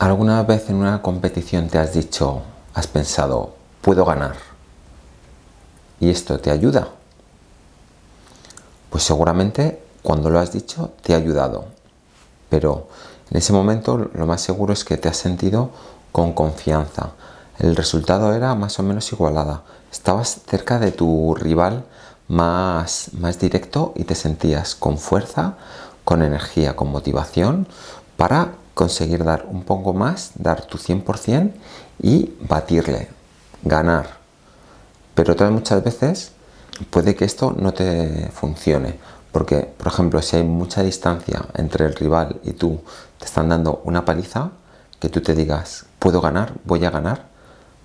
¿Alguna vez en una competición te has dicho, has pensado, puedo ganar? ¿Y esto te ayuda? Pues seguramente cuando lo has dicho te ha ayudado. Pero en ese momento lo más seguro es que te has sentido con confianza. El resultado era más o menos igualada. Estabas cerca de tu rival más, más directo y te sentías con fuerza, con energía, con motivación para conseguir dar un poco más, dar tu 100% y batirle, ganar. Pero otras muchas veces puede que esto no te funcione, porque por ejemplo si hay mucha distancia entre el rival y tú, te están dando una paliza, que tú te digas, puedo ganar, voy a ganar,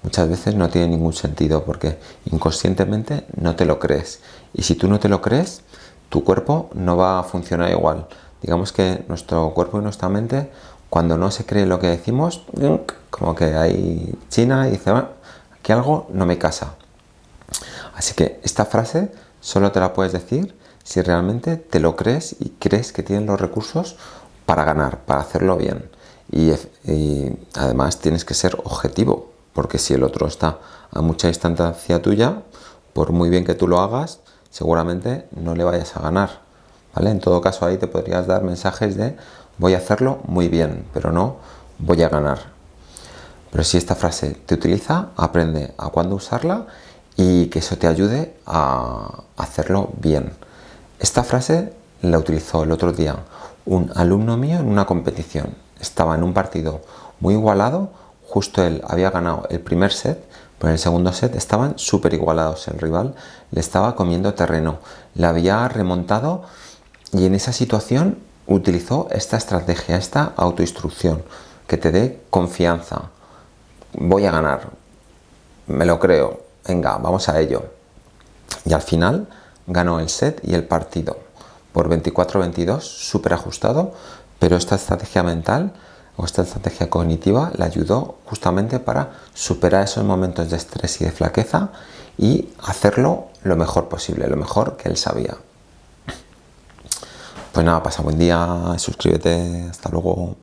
muchas veces no tiene ningún sentido porque inconscientemente no te lo crees. Y si tú no te lo crees, tu cuerpo no va a funcionar igual. Digamos que nuestro cuerpo y nuestra mente cuando no se cree lo que decimos, como que hay China y dice, bueno, aquí algo no me casa. Así que esta frase solo te la puedes decir si realmente te lo crees y crees que tienes los recursos para ganar, para hacerlo bien. Y, además tienes que ser objetivo, porque si el otro está a mucha distancia tuya, por muy bien que tú lo hagas, seguramente no le vayas a ganar. ¿vale? En todo caso ahí te podrías dar mensajes de voy a hacerlo muy bien, pero no voy a ganar. Pero si esta frase te utiliza, aprende a cuándo usarla y que eso te ayude a hacerlo bien. Esta frase la utilizó el otro día un alumno mío en una competición. Estaba en un partido muy igualado, justo él había ganado el primer set, pero en el segundo set estaban súper igualados. El rival le estaba comiendo terreno, le había remontado y en esa situación utilizó esta estrategia, esta autoinstrucción, que te dé confianza. Voy a ganar, me lo creo, venga, vamos a ello. Y al final ganó el set y el partido por 24-22, súper ajustado, pero esta estrategia mental o esta estrategia cognitiva le ayudó justamente para superar esos momentos de estrés y de flaqueza y hacerlo lo mejor posible, lo mejor que él sabía. Pues nada, pasa buen día, suscríbete, hasta luego.